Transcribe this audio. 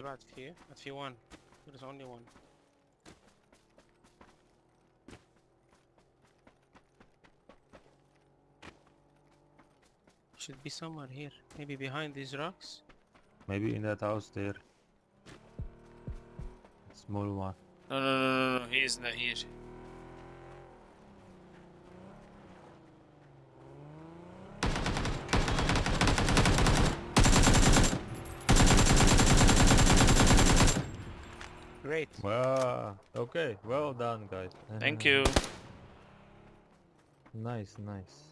about here, That's see one. There's only one. Should be somewhere here. Maybe behind these rocks? Maybe in that house there. Small one. No, no, no, no, no. he is not here. Great Well, okay. Well done, guys. Thank you. Nice, nice.